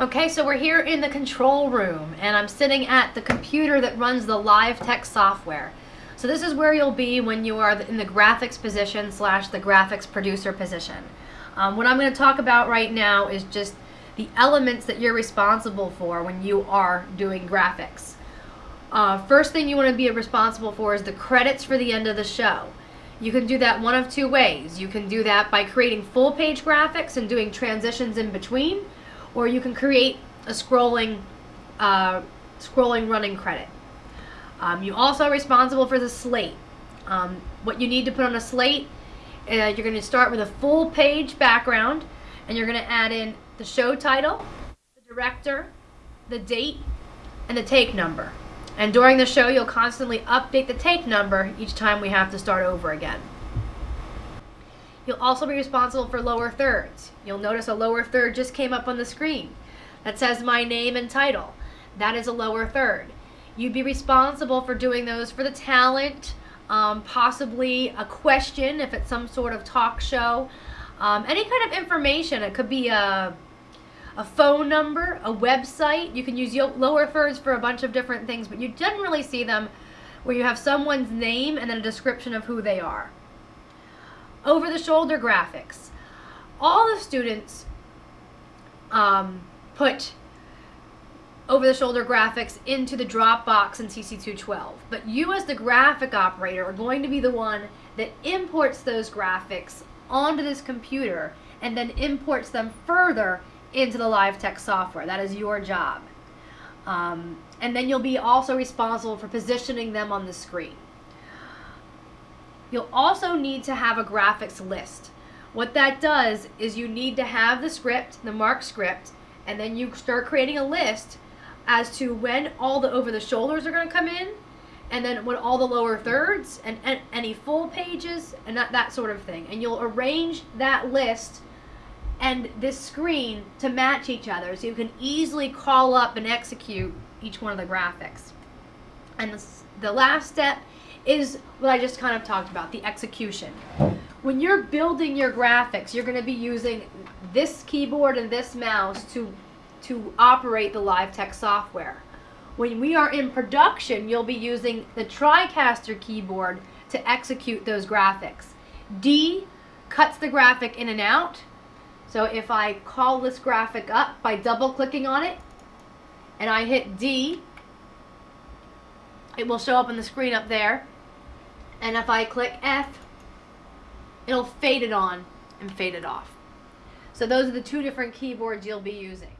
Okay, so we're here in the control room and I'm sitting at the computer that runs the LiveText software. So this is where you'll be when you are in the graphics position slash the graphics producer position. Um, what I'm going to talk about right now is just the elements that you're responsible for when you are doing graphics. Uh, first thing you want to be responsible for is the credits for the end of the show. You can do that one of two ways. You can do that by creating full page graphics and doing transitions in between, or you can create a scrolling, uh, scrolling running credit. Um, you also are responsible for the slate. Um, what you need to put on a slate, uh, you're going to start with a full page background, and you're going to add in the show title, the director, the date, and the take number. And during the show, you'll constantly update the take number each time we have to start over again. You'll also be responsible for lower thirds. You'll notice a lower third just came up on the screen that says my name and title. That is a lower third. You'd be responsible for doing those for the talent, um, possibly a question if it's some sort of talk show, um, any kind of information. It could be a a phone number, a website. You can use lower thirds for a bunch of different things, but you generally see them where you have someone's name and then a description of who they are. Over the shoulder graphics. All the students um, put over the shoulder graphics into the Dropbox in CC212. But you as the graphic operator are going to be the one that imports those graphics onto this computer and then imports them further into the live LiveText software. That is your job. Um, and then you'll be also responsible for positioning them on the screen. You'll also need to have a graphics list. What that does is you need to have the script, the mark script, and then you start creating a list as to when all the over the shoulders are going to come in, and then when all the lower thirds and, and any full pages and that, that sort of thing. And you'll arrange that list and this screen to match each other so you can easily call up and execute each one of the graphics. And the last step is what I just kind of talked about, the execution. When you're building your graphics, you're going to be using this keyboard and this mouse to, to operate the live LiveText software. When we are in production, you'll be using the TriCaster keyboard to execute those graphics. D cuts the graphic in and out, so if I call this graphic up by double clicking on it and I hit D, it will show up on the screen up there. And if I click F, it'll fade it on and fade it off. So those are the two different keyboards you'll be using.